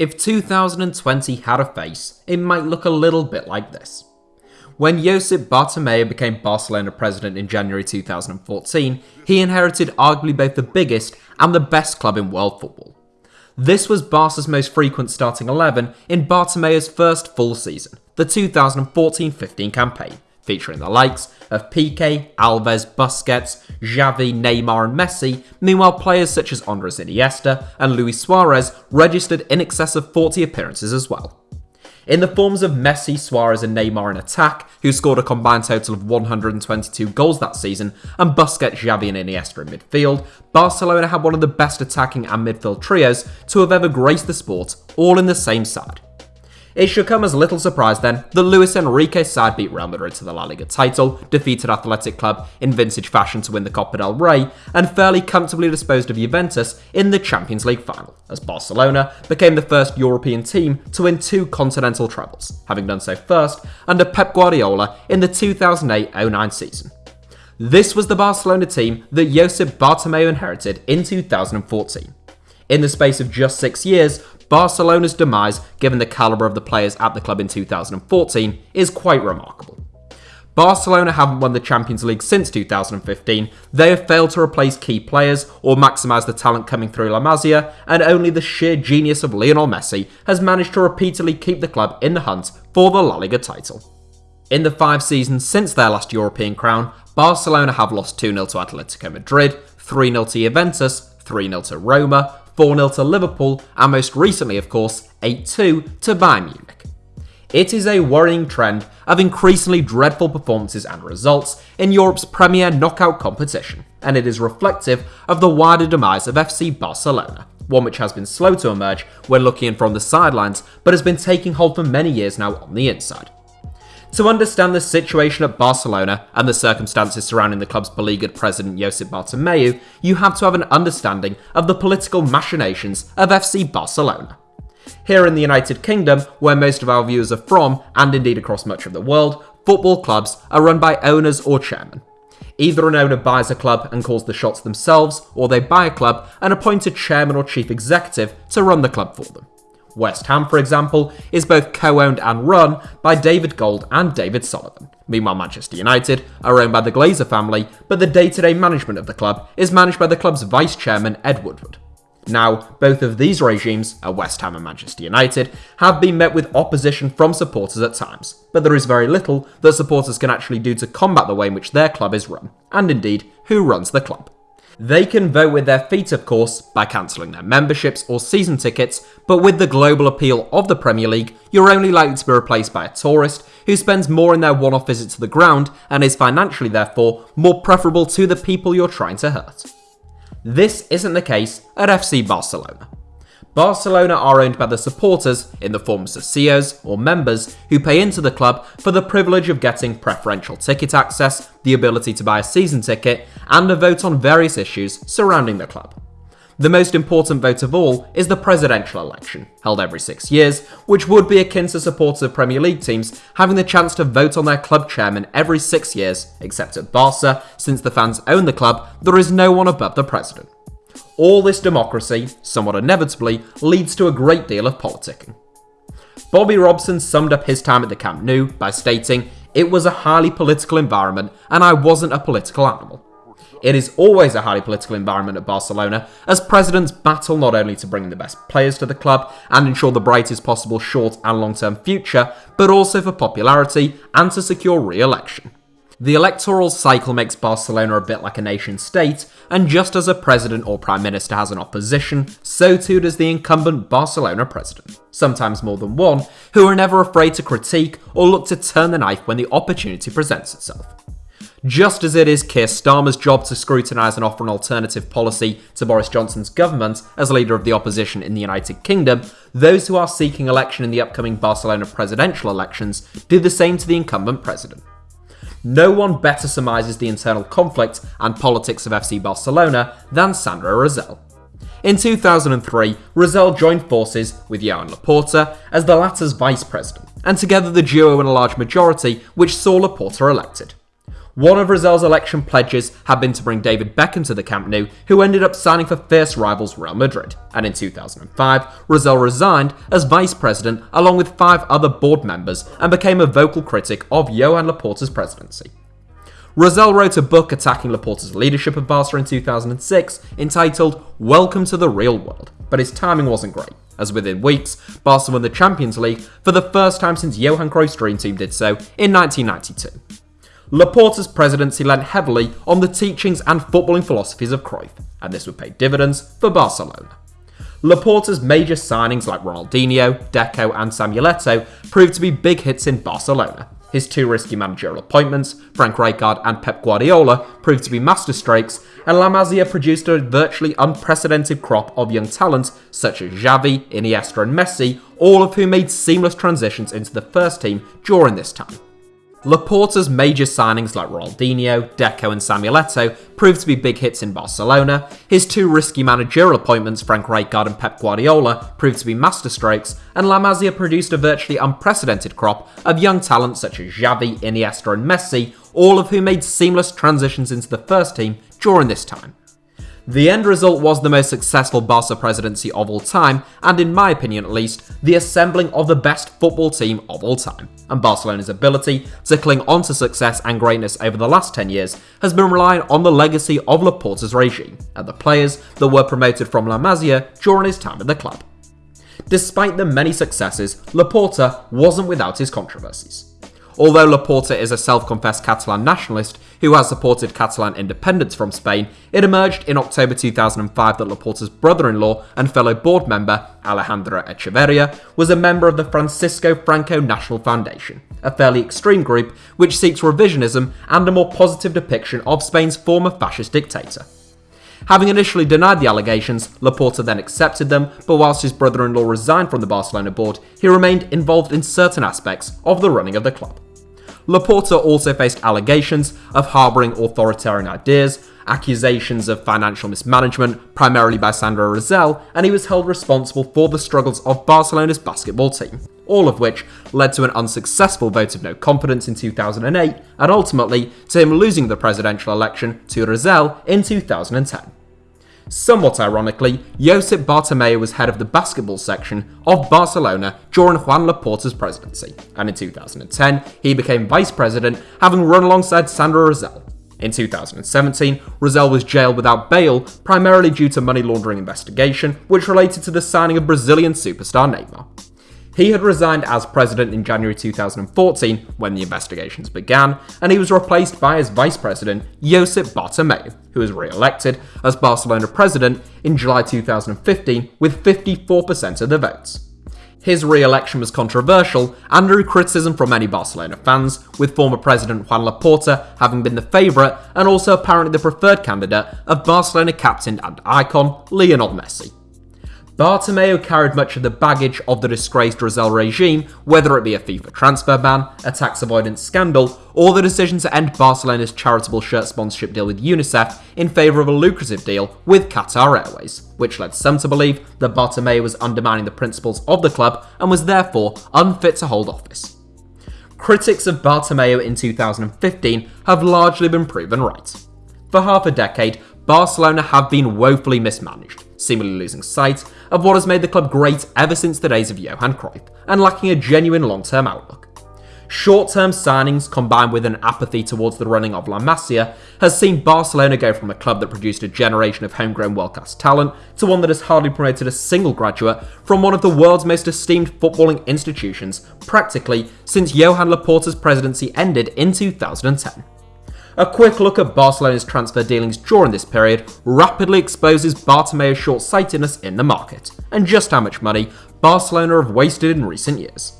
If 2020 had a face, it might look a little bit like this. When Josep Bartomeu became Barcelona president in January 2014, he inherited arguably both the biggest and the best club in world football. This was Barca's most frequent starting 11 in Bartomeu's first full season, the 2014-15 campaign, featuring the likes of Piqué, Alves, Busquets, Xavi, Neymar and Messi, meanwhile players such as Andres Iniesta and Luis Suarez registered in excess of 40 appearances as well. In the forms of Messi, Suarez and Neymar in attack, who scored a combined total of 122 goals that season, and Busquets, Xavi and Iniesta in midfield, Barcelona had one of the best attacking and midfield trios to have ever graced the sport, all in the same side. It should come as little surprise then that Luis Enrique's side beat Real Madrid to the La Liga title, defeated Athletic Club in vintage fashion to win the Copa del Rey, and fairly comfortably disposed of Juventus in the Champions League final, as Barcelona became the first European team to win two continental trebles, having done so first under Pep Guardiola in the 2008-09 season. This was the Barcelona team that Josep Bartomeu inherited in 2014. In the space of just six years, Barcelona's demise, given the calibre of the players at the club in 2014, is quite remarkable. Barcelona haven't won the Champions League since 2015, they have failed to replace key players or maximise the talent coming through La Masia, and only the sheer genius of Lionel Messi has managed to repeatedly keep the club in the hunt for the La Liga title. In the five seasons since their last European crown, Barcelona have lost 2-0 to Atletico Madrid, 3-0 to Juventus, 3-0 to Roma, 4 0 to Liverpool, and most recently, of course, 8 2 to Bayern Munich. It is a worrying trend of increasingly dreadful performances and results in Europe's premier knockout competition, and it is reflective of the wider demise of FC Barcelona, one which has been slow to emerge when looking in from the sidelines, but has been taking hold for many years now on the inside. To understand the situation at Barcelona and the circumstances surrounding the club's beleaguered president Josep Bartomeu, you have to have an understanding of the political machinations of FC Barcelona. Here in the United Kingdom, where most of our viewers are from, and indeed across much of the world, football clubs are run by owners or chairmen. Either an owner buys a club and calls the shots themselves, or they buy a club and appoint a chairman or chief executive to run the club for them. West Ham, for example, is both co-owned and run by David Gold and David Sullivan. Meanwhile, Manchester United are owned by the Glazer family, but the day-to-day management of the club is managed by the club's vice chairman Ed Woodward. Now, both of these regimes, at West Ham and Manchester United, have been met with opposition from supporters at times, but there is very little that supporters can actually do to combat the way in which their club is run, and indeed, who runs the club. They can vote with their feet, of course, by cancelling their memberships or season tickets, but with the global appeal of the Premier League, you're only likely to be replaced by a tourist who spends more in their one off visit to the ground and is financially, therefore, more preferable to the people you're trying to hurt. This isn't the case at FC Barcelona. Barcelona are owned by the supporters in the form of socios or members who pay into the club for the privilege of getting preferential ticket access, the ability to buy a season ticket, and a vote on various issues surrounding the club. The most important vote of all is the presidential election, held every six years, which would be akin to supporters of Premier League teams having the chance to vote on their club chairman every six years, except at Barca, since the fans own the club, there is no one above the president. All this democracy, somewhat inevitably, leads to a great deal of politicking. Bobby Robson summed up his time at the Camp Nou by stating, It was a highly political environment and I wasn't a political animal. It is always a highly political environment at Barcelona, as presidents battle not only to bring the best players to the club and ensure the brightest possible short and long term future, but also for popularity and to secure re election. The electoral cycle makes Barcelona a bit like a nation state, and just as a president or prime minister has an opposition, so too does the incumbent Barcelona president, sometimes more than one, who are never afraid to critique or look to turn the knife when the opportunity presents itself. Just as it is Keir Starmer's job to scrutinise and offer an alternative policy to Boris Johnson's government as leader of the opposition in the United Kingdom, those who are seeking election in the upcoming Barcelona presidential elections do the same to the incumbent president. No one better surmises the internal conflict and politics of FC Barcelona than Sandro Rosell. In 2003, Rosell joined forces with Joan Laporta as the latter's vice president, and together the duo won a large majority which saw Laporta elected. One of Rosell's election pledges had been to bring David Beckham to the Camp Nou, who ended up signing for fierce rivals Real Madrid. And in 2005, Rosell resigned as vice president along with five other board members and became a vocal critic of Johan Laporta's presidency. Rosell wrote a book attacking Laporta's leadership of Barca in 2006 entitled Welcome to the Real World, but his timing wasn't great, as within weeks, Barca won the Champions League for the first time since Johan Cruyff's dream team did so in 1992. Laporta's presidency lent heavily on the teachings and footballing philosophies of Cruyff, and this would pay dividends for Barcelona. Laporta's major signings like Ronaldinho, Deco, and Samuel Eto'o proved to be big hits in Barcelona. His two risky managerial appointments, Frank Rijkaard and Pep Guardiola, proved to be masterstrokes, and La Masia produced a virtually unprecedented crop of young talent such as Xavi, Iniesta, and Messi, all of whom made seamless transitions into the first team during this time. Laporta's major signings like Ronaldinho, Deco, and Samuel Eto'o proved to be big hits in Barcelona. His two risky managerial appointments, Frank Rijkaard and Pep Guardiola, proved to be masterstrokes, and La Masia produced a virtually unprecedented crop of young talent such as Xavi, Iniesta, and Messi, all of whom made seamless transitions into the first team during this time. The end result was the most successful Barca presidency of all time, and in my opinion at least, the assembling of the best football team of all time. And Barcelona's ability to cling on to success and greatness over the last 10 years has been relying on the legacy of Laporta's regime, and the players that were promoted from La Masia during his time at the club. Despite the many successes, Laporta wasn't without his controversies. Although Laporta is a self-confessed Catalan nationalist who has supported Catalan independence from Spain, it emerged in October 2005 that Laporta's brother-in-law and fellow board member, Alejandro Echeverria, was a member of the Francisco Franco National Foundation, a fairly extreme group which seeks revisionism and a more positive depiction of Spain's former fascist dictator. Having initially denied the allegations, Laporta then accepted them, but whilst his brother-in-law resigned from the Barcelona board, he remained involved in certain aspects of the running of the club. Laporta also faced allegations of harbouring authoritarian ideas, accusations of financial mismanagement, primarily by Sandro Rosell, and he was held responsible for the struggles of Barcelona's basketball team, all of which led to an unsuccessful vote of no confidence in 2008, and ultimately to him losing the presidential election to Rosell in 2010. Somewhat ironically, Josep Bartomeu was head of the basketball section of Barcelona during Juan Laporta's presidency, and in 2010 he became vice president, having run alongside Sandro Rosell. In 2017, Rosell was jailed without bail, primarily due to money laundering investigation, which related to the signing of Brazilian superstar Neymar. He had resigned as president in January 2014 when the investigations began, and he was replaced by his vice president, Josep Bartomeu, who was re-elected as Barcelona president in July 2015 with 54% of the votes. His re-election was controversial and drew criticism from many Barcelona fans, with former president Juan Laporta having been the favourite and also apparently the preferred candidate of Barcelona captain and icon Lionel Messi. Bartomeu carried much of the baggage of the disgraced Rosell regime, whether it be a FIFA transfer ban, a tax avoidance scandal, or the decision to end Barcelona's charitable shirt sponsorship deal with UNICEF in favour of a lucrative deal with Qatar Airways, which led some to believe that Bartomeu was undermining the principles of the club and was therefore unfit to hold office. Critics of Bartomeu in 2015 have largely been proven right. For half a decade, Barcelona have been woefully mismanaged, seemingly losing sight of what has made the club great ever since the days of Johan Cruyff, and lacking a genuine long-term outlook. Short-term signings combined with an apathy towards the running of La Masia has seen Barcelona go from a club that produced a generation of homegrown world-class talent to one that has hardly promoted a single graduate from one of the world's most esteemed footballing institutions practically since Johan Laporta's presidency ended in 2010. A quick look at Barcelona's transfer dealings during this period rapidly exposes Bartomeu's short-sightedness in the market, and just how much money Barcelona have wasted in recent years.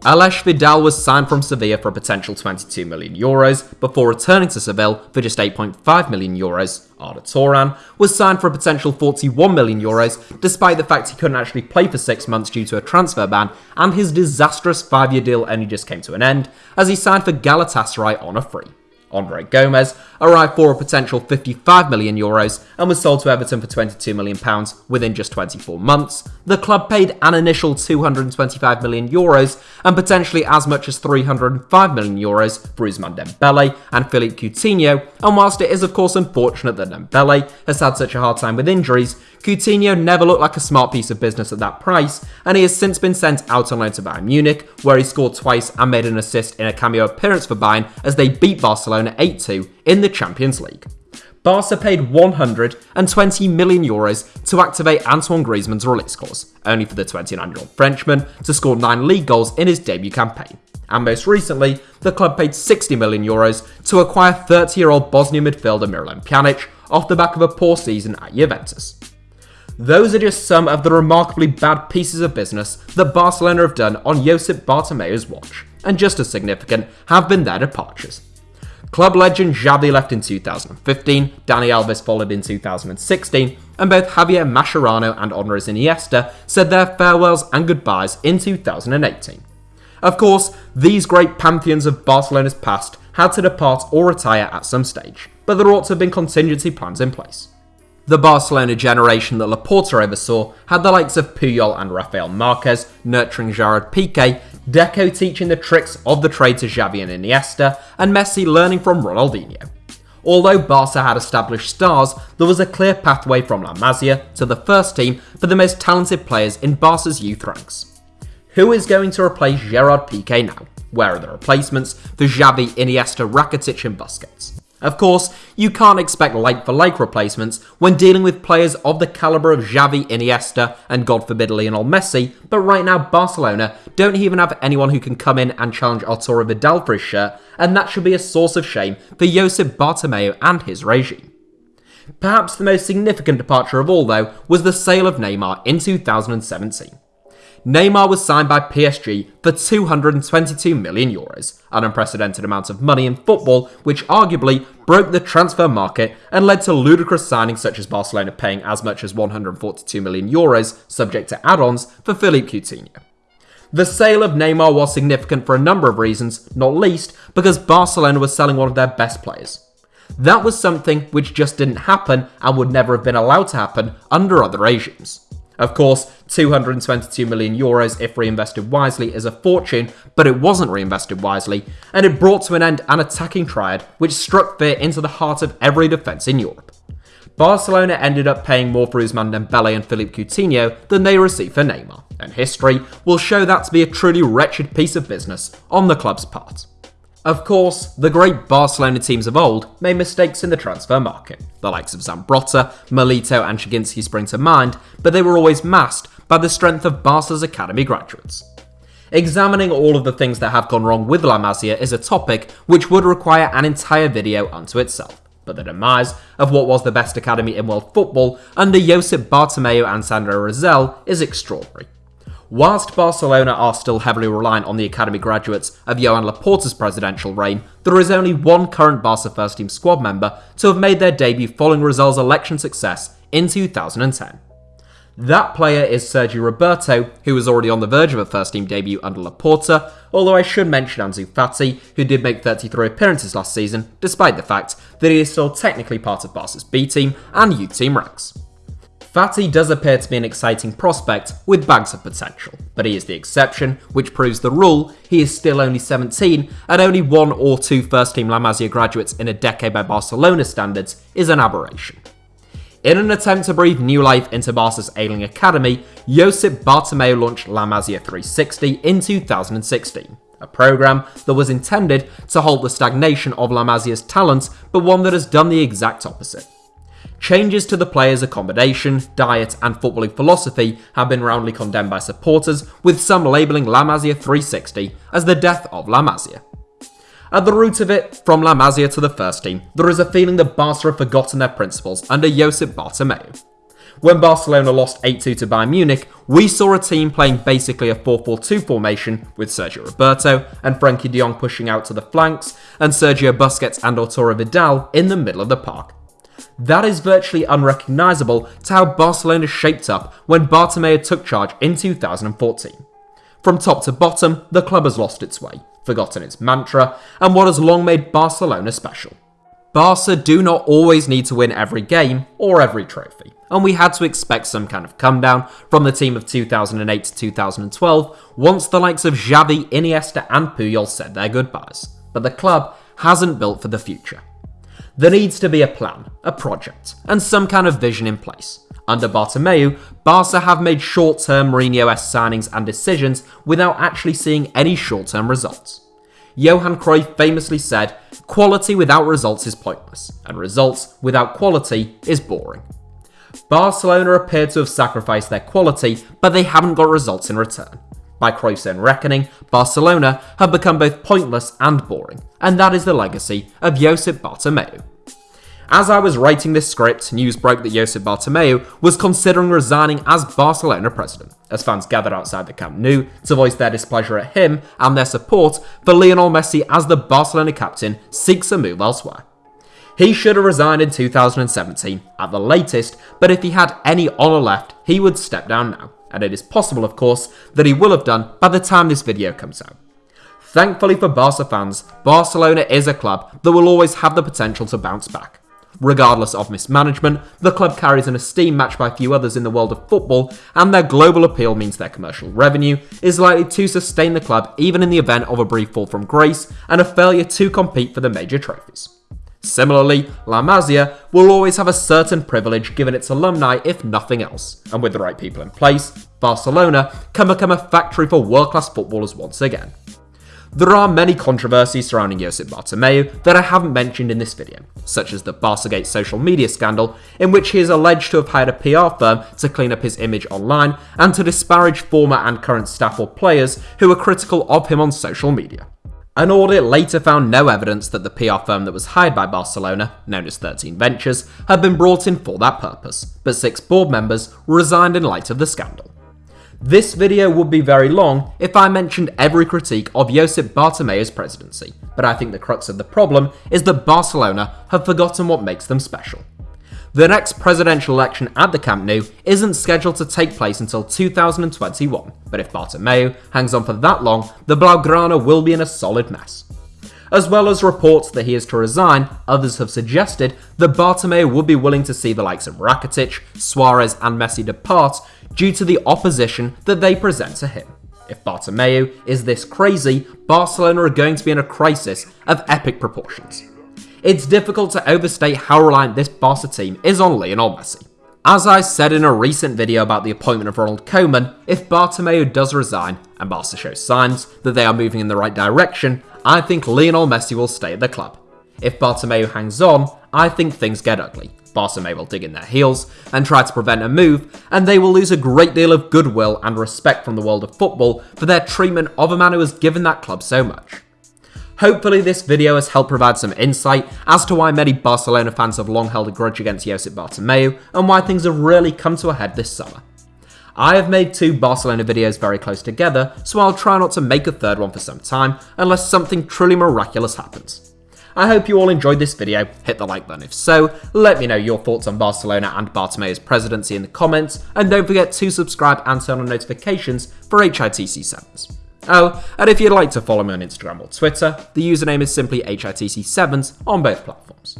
Aleix Vidal was signed from Sevilla for a potential 22 million euros before returning to Seville for just 8.5 million euros. Arda Turan was signed for a potential 41 million euros despite the fact he couldn't actually play for 6 months due to a transfer ban and his disastrous 5-year deal only just came to an end as he signed for Galatasaray on a free. Andre Gomes, arrived for a potential 55 million euros and was sold to Everton for 22 million pounds within just 24 months. The club paid an initial 225 million euros and potentially as much as 305 million euros for Ousmane Dembele and Philippe Coutinho. And whilst it is of course unfortunate that Dembele has had such a hard time with injuries, Coutinho never looked like a smart piece of business at that price, and he has since been sent out on loan to Bayern Munich, where he scored twice and made an assist in a cameo appearance for Bayern as they beat Barcelona 8 2 in the Champions League. Barca paid 120 million euros to activate Antoine Griezmann's release clause, only for the 29-year-old Frenchman to score 9 league goals in his debut campaign. And most recently, the club paid 60 million euros to acquire 30-year-old Bosnian midfielder Miralem Pjanic off the back of a poor season at Juventus. Those are just some of the remarkably bad pieces of business that Barcelona have done on Josep Bartomeu's watch, and just as significant have been their departures. Club legend Xavi left in 2015, Dani Alves followed in 2016, and both Javier Mascherano and Andres Iniesta said their farewells and goodbyes in 2018. Of course, these great pantheons of Barcelona's past had to depart or retire at some stage, but there ought to have been contingency plans in place. The Barcelona generation that Laporta oversaw had the likes of Puyol and Rafael Marquez nurturing Gerard Piqué, Deco teaching the tricks of the trade to Xavi and Iniesta, and Messi learning from Ronaldinho. Although Barca had established stars, there was a clear pathway from La Masia to the first team for the most talented players in Barca's youth ranks. Who is going to replace Gerard Piqué now? Where are the replacements for Xavi, Iniesta, Rakitic and Busquets? Of course, you can't expect like for like replacements when dealing with players of the calibre of Xavi, Iniesta, and God forbid Lionel Messi, but right now Barcelona don't even have anyone who can come in and challenge Arturo Vidal for his shirt, and that should be a source of shame for Josep Bartomeu and his regime. Perhaps the most significant departure of all, though, was the sale of Neymar in 2017. Neymar was signed by PSG for 222 million euros, an unprecedented amount of money in football, which arguably broke the transfer market and led to ludicrous signings such as Barcelona paying as much as 142 million euros, subject to add-ons, for Philippe Coutinho. The sale of Neymar was significant for a number of reasons, not least because Barcelona was selling one of their best players. That was something which just didn't happen and would never have been allowed to happen under other regimes. Of course, 222 million euros if reinvested wisely is a fortune, but it wasn't reinvested wisely, and it brought to an end an attacking triad which struck fear into the heart of every defence in Europe. Barcelona ended up paying more for Ousmane Dembele and Philippe Coutinho than they received for Neymar, and history will show that to be a truly wretched piece of business on the club's part. Of course, the great Barcelona teams of old made mistakes in the transfer market. The likes of Zambrotta, Milito and Chygrynskiy spring to mind, but they were always masked by the strength of Barca's academy graduates. Examining all of the things that have gone wrong with La Masia is a topic which would require an entire video unto itself, but the demise of what was the best academy in world football under Josep Bartomeu and Sandro Rosell is extraordinary. Whilst Barcelona are still heavily reliant on the academy graduates of Joan Laporta's presidential reign, there is only one current Barca first team squad member to have made their debut following Rosell's election success in 2010. That player is Sergio Roberto, who was already on the verge of a first team debut under Laporta, although I should mention Ansu Fati, who did make 33 appearances last season, despite the fact that he is still technically part of Barca's B team and youth team ranks. Fati does appear to be an exciting prospect with bags of potential, but he is the exception, which proves the rule. He is still only 17, and only one or two first team La Masia graduates in a decade by Barcelona standards is an aberration. In an attempt to breathe new life into Barca's ailing academy, Josep Bartomeu launched La Masia 360 in 2016, a program that was intended to halt the stagnation of La Masia's talent, but one that has done the exact opposite. Changes to the players' accommodation, diet, and footballing philosophy have been roundly condemned by supporters, with some labelling La Masia 360 as the death of La Masia. At the root of it, from La Masia to the first team, there is a feeling that Barca have forgotten their principles under Josep Bartomeu. When Barcelona lost 8-2 to Bayern Munich, we saw a team playing basically a 4-4-2 formation with Sergio Roberto and Frenkie de Jong pushing out to the flanks and Sergio Busquets and Arturo Vidal in the middle of the park. That is virtually unrecognisable to how Barcelona shaped up when Bartomeu took charge in 2014. From top to bottom, the club has lost its way, forgotten its mantra, and what has long made Barcelona special. Barca do not always need to win every game or every trophy, and we had to expect some kind of come down from the team of 2008 to 2012 once the likes of Xavi, Iniesta, and Puyol said their goodbyes. But the club hasn't built for the future. There needs to be a plan, a project, and some kind of vision in place. Under Bartomeu, Barca have made short-term Mourinho-esque signings and decisions without actually seeing any short-term results. Johan Cruyff famously said, quality without results is pointless, and results without quality is boring. Barcelona appear to have sacrificed their quality, but they haven't got results in return. By Cruyff's own reckoning, Barcelona have become both pointless and boring, and that is the legacy of Josep Bartomeu. As I was writing this script, news broke that Josep Bartomeu was considering resigning as Barcelona president, as fans gathered outside the Camp Nou to voice their displeasure at him and their support for Lionel Messi as the Barcelona captain seeks a move elsewhere. He should have resigned in 2017 at the latest, but if he had any honour left, he would step down now, and it is possible, of course, that he will have done by the time this video comes out. Thankfully for Barca fans, Barcelona is a club that will always have the potential to bounce back. Regardless of mismanagement, the club carries an esteem matched by few others in the world of football, and their global appeal means their commercial revenue is likely to sustain the club even in the event of a brief fall from grace and a failure to compete for the major trophies. Similarly, La Masia will always have a certain privilege given its alumni if nothing else, and with the right people in place, Barcelona can become a factory for world-class footballers once again. There are many controversies surrounding Josep Bartomeu that I haven't mentioned in this video, such as the Barcagate social media scandal, in which he is alleged to have hired a PR firm to clean up his image online and to disparage former and current staff or players who were critical of him on social media. An audit later found no evidence that the PR firm that was hired by Barcelona, known as 13 Ventures, had been brought in for that purpose, but six board members resigned in light of the scandal. This video would be very long if I mentioned every critique of Josep Bartomeu's presidency, but I think the crux of the problem is that Barcelona have forgotten what makes them special. The next presidential election at the Camp Nou isn't scheduled to take place until 2021, but if Bartomeu hangs on for that long, the Blaugrana will be in a solid mess. As well as reports that he is to resign, others have suggested that Bartomeu would be willing to see the likes of Rakitic, Suarez and Messi depart due to the opposition that they present to him. If Bartomeu is this crazy, Barcelona are going to be in a crisis of epic proportions it's difficult to overstate how reliant this Barca team is on Lionel Messi. As I said in a recent video about the appointment of Ronald Koeman, if Bartomeu does resign, and Barca shows signs that they are moving in the right direction, I think Lionel Messi will stay at the club. If Bartomeu hangs on, I think things get ugly. Barca may well dig in their heels and try to prevent a move, and they will lose a great deal of goodwill and respect from the world of football for their treatment of a man who has given that club so much. Hopefully this video has helped provide some insight as to why many Barcelona fans have long held a grudge against Josep Bartomeu and why things have really come to a head this summer. I have made two Barcelona videos very close together, so I'll try not to make a third one for some time, unless something truly miraculous happens. I hope you all enjoyed this video, hit the like button if so, let me know your thoughts on Barcelona and Bartomeu's presidency in the comments, and don't forget to subscribe and turn on notifications for HITC 7s. Oh, and if you'd like to follow me on Instagram or Twitter, the username is simply HITC7s on both platforms.